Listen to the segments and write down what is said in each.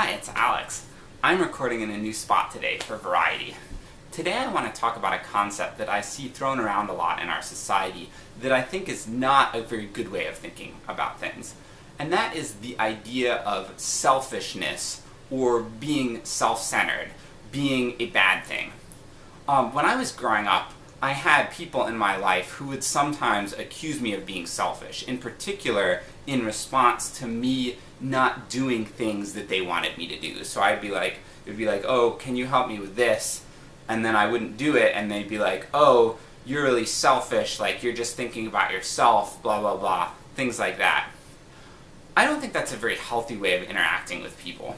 Hi, it's Alex. I'm recording in a new spot today for Variety. Today I want to talk about a concept that I see thrown around a lot in our society that I think is not a very good way of thinking about things. And that is the idea of selfishness or being self-centered, being a bad thing. Um, when I was growing up, I had people in my life who would sometimes accuse me of being selfish, in particular in response to me not doing things that they wanted me to do. So I'd be like, it would be like, oh, can you help me with this? And then I wouldn't do it, and they'd be like, oh, you're really selfish, like you're just thinking about yourself, blah blah blah, things like that. I don't think that's a very healthy way of interacting with people.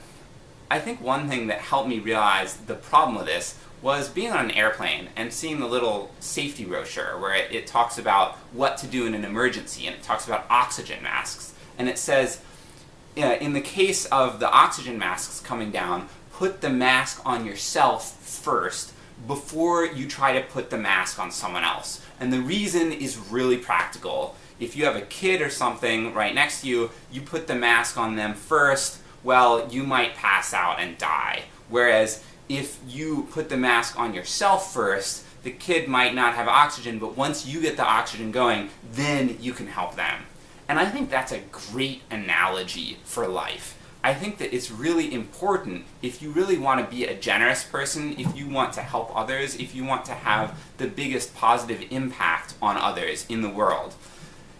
I think one thing that helped me realize the problem with this was being on an airplane and seeing the little safety brochure where it, it, talks about what to do in an emergency, and it talks about oxygen masks. And it says, Uh, in the case of the oxygen masks coming down, put the mask on yourself first before you try to put the mask on someone else. And the reason is really practical. If you have a kid or something right next to you, you put the mask on them first, well, you might pass out and die. Whereas if you put the mask on yourself first, the kid might not have oxygen, but once you get the oxygen going, then you can help them. And I think that's a great analogy for life. I think that it's really important, if you really want to be a generous person, if you want to help others, if you want to have the biggest positive impact on others in the world,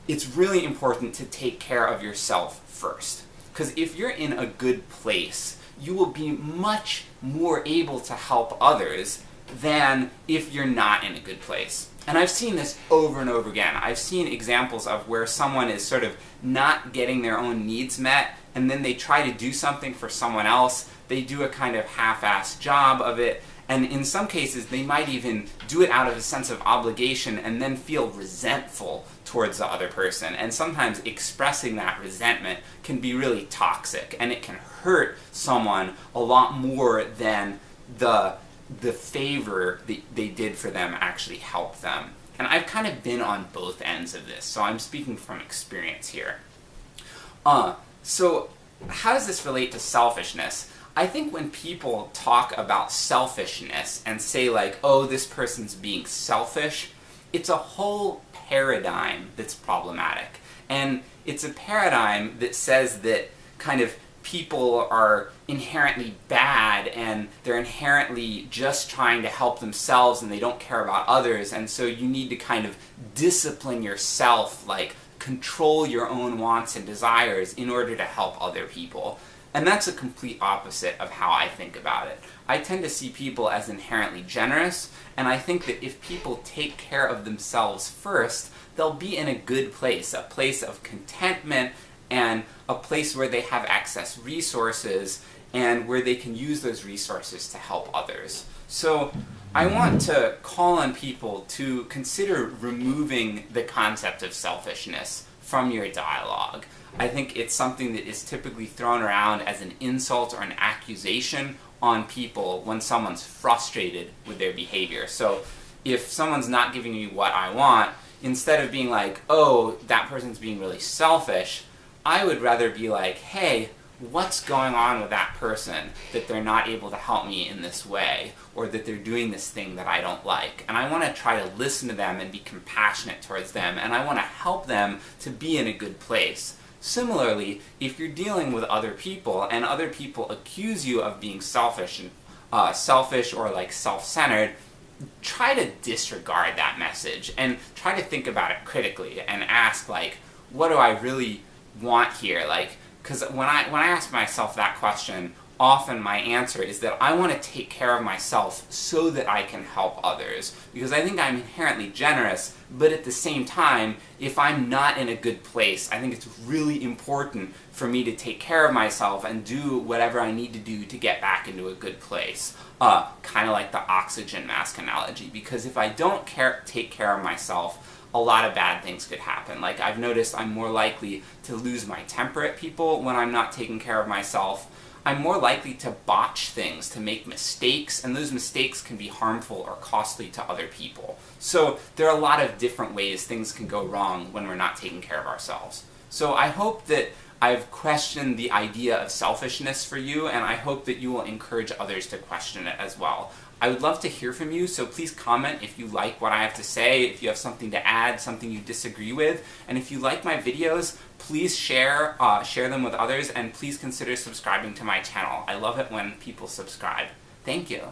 it's really important to take care of yourself first. Because if you're in a good place, you will be much more able to help others than if you're not in a good place. And I've seen this over and over again. I've seen examples of where someone is sort of not getting their own needs met, and then they try to do something for someone else, they do a kind of half-assed job of it, and in some cases they might even do it out of a sense of obligation and then feel resentful towards the other person. And sometimes expressing that resentment can be really toxic, and it can hurt someone a lot more than the the favor that they did for them actually helped them. And I've kind of been on both ends of this, so I'm speaking from experience here. Uh, so how does this relate to selfishness? I think when people talk about selfishness and say like, oh, this person's being selfish, it's a whole paradigm that's problematic. And it's a paradigm that says that kind of people are inherently bad and they're inherently just trying to help themselves and they don't care about others and so you need to kind of discipline yourself, like control your own wants and desires in order to help other people. And that's a complete opposite of how I think about it. I tend to see people as inherently generous, and I think that if people take care of themselves first, they'll be in a good place, a place of contentment and a place where they have access resources and where they can use those resources to help others. So I want to call on people to consider removing the concept of selfishness from your dialogue. I think it's something that is typically thrown around as an insult or an accusation on people when someone's frustrated with their behavior. So if someone's not giving me what I want, instead of being like, oh, that person's being really selfish, I would rather be like, hey, what's going on with that person that they're not able to help me in this way, or that they're doing this thing that I don't like. And I want to try to listen to them and be compassionate towards them, and I want to help them to be in a good place. Similarly, if you're dealing with other people, and other people accuse you of being selfish, and uh, selfish or like self-centered, try to disregard that message, and try to think about it critically, and ask like, what do I really want here? Like, because when I, when I ask myself that question, often my answer is that I want to take care of myself so that I can help others. Because I think I'm inherently generous, but at the same time, if I'm not in a good place, I think it's really important for me to take care of myself and do whatever I need to do to get back into a good place. Uh, kind of like the oxygen mask analogy, because if I don't care, take care of myself, a lot of bad things could happen. Like, I've noticed I'm more likely to lose my temper at people when I'm not taking care of myself. I'm more likely to botch things, to make mistakes, and those mistakes can be harmful or costly to other people. So there are a lot of different ways things can go wrong when we're not taking care of ourselves. So I hope that I've questioned the idea of selfishness for you, and I hope that you will encourage others to question it as well. I would love to hear from you, so please comment if you like what I have to say, if you have something to add, something you disagree with, and if you like my videos, please share, uh, share them with others, and please consider subscribing to my channel. I love it when people subscribe. Thank you.